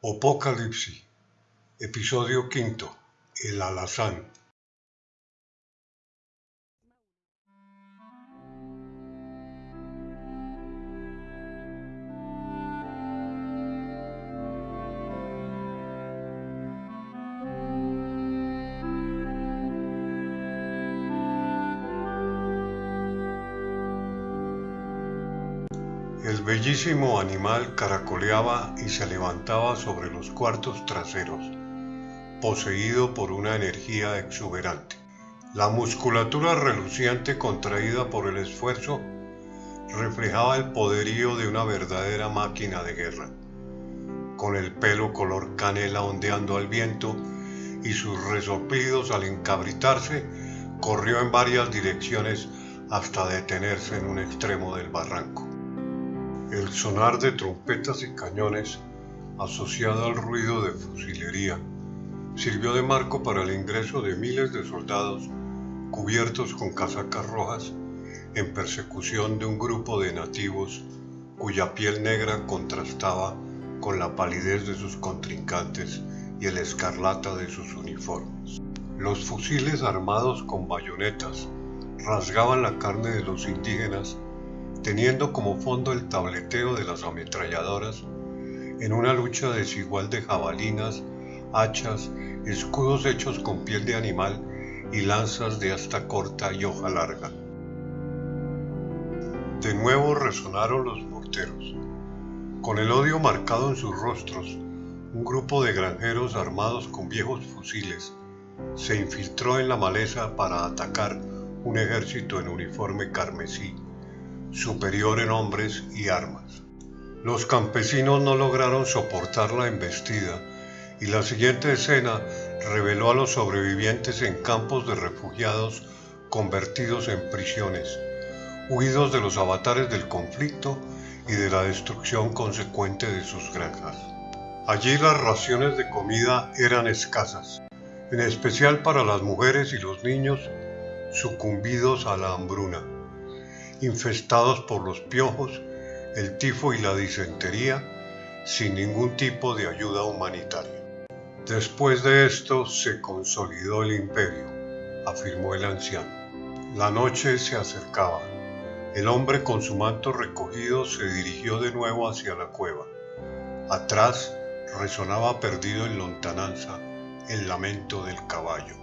Apocalipsis, episodio quinto, el alazán. El bellísimo animal caracoleaba y se levantaba sobre los cuartos traseros, poseído por una energía exuberante. La musculatura reluciente contraída por el esfuerzo reflejaba el poderío de una verdadera máquina de guerra. Con el pelo color canela ondeando al viento y sus resoplidos al encabritarse, corrió en varias direcciones hasta detenerse en un extremo del barranco. El sonar de trompetas y cañones, asociado al ruido de fusilería, sirvió de marco para el ingreso de miles de soldados cubiertos con casacas rojas en persecución de un grupo de nativos cuya piel negra contrastaba con la palidez de sus contrincantes y el escarlata de sus uniformes. Los fusiles armados con bayonetas rasgaban la carne de los indígenas teniendo como fondo el tableteo de las ametralladoras en una lucha desigual de jabalinas, hachas, escudos hechos con piel de animal y lanzas de hasta corta y hoja larga. De nuevo resonaron los morteros. Con el odio marcado en sus rostros, un grupo de granjeros armados con viejos fusiles se infiltró en la maleza para atacar un ejército en uniforme carmesí superior en hombres y armas. Los campesinos no lograron soportar la embestida y la siguiente escena reveló a los sobrevivientes en campos de refugiados convertidos en prisiones, huidos de los avatares del conflicto y de la destrucción consecuente de sus granjas. Allí las raciones de comida eran escasas, en especial para las mujeres y los niños sucumbidos a la hambruna infestados por los piojos, el tifo y la disentería, sin ningún tipo de ayuda humanitaria. Después de esto se consolidó el imperio, afirmó el anciano. La noche se acercaba. El hombre con su manto recogido se dirigió de nuevo hacia la cueva. Atrás resonaba perdido en lontananza el lamento del caballo.